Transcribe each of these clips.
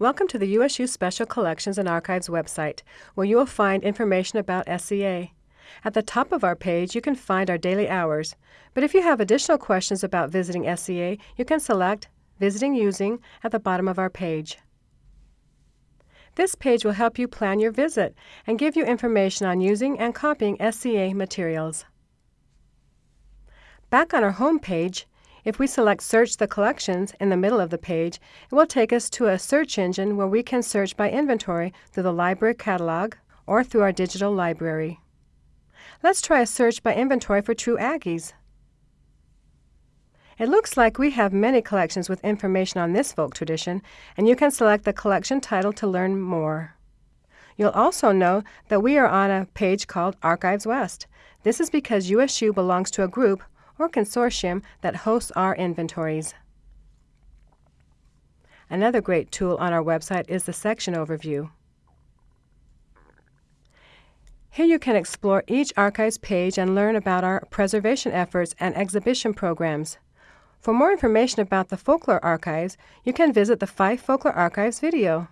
Welcome to the USU Special Collections and Archives website, where you will find information about SCA. At the top of our page, you can find our daily hours, but if you have additional questions about visiting SCA, you can select Visiting Using at the bottom of our page. This page will help you plan your visit and give you information on using and copying SCA materials. Back on our home page, if we select Search the Collections in the middle of the page, it will take us to a search engine where we can search by inventory through the library catalog or through our digital library. Let's try a search by inventory for True Aggies. It looks like we have many collections with information on this folk tradition, and you can select the collection title to learn more. You'll also know that we are on a page called Archives West. This is because USU belongs to a group or consortium that hosts our inventories. Another great tool on our website is the section overview. Here you can explore each archives page and learn about our preservation efforts and exhibition programs. For more information about the Folklore Archives, you can visit the Fife Folklore Archives video.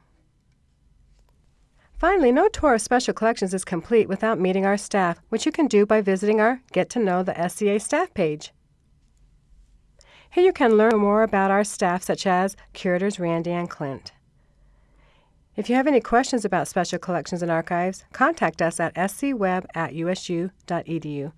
Finally, no tour of Special Collections is complete without meeting our staff, which you can do by visiting our Get to Know the SCA staff page. Here you can learn more about our staff, such as curators Randy and Clint. If you have any questions about Special Collections and Archives, contact us at scweb at usu.edu.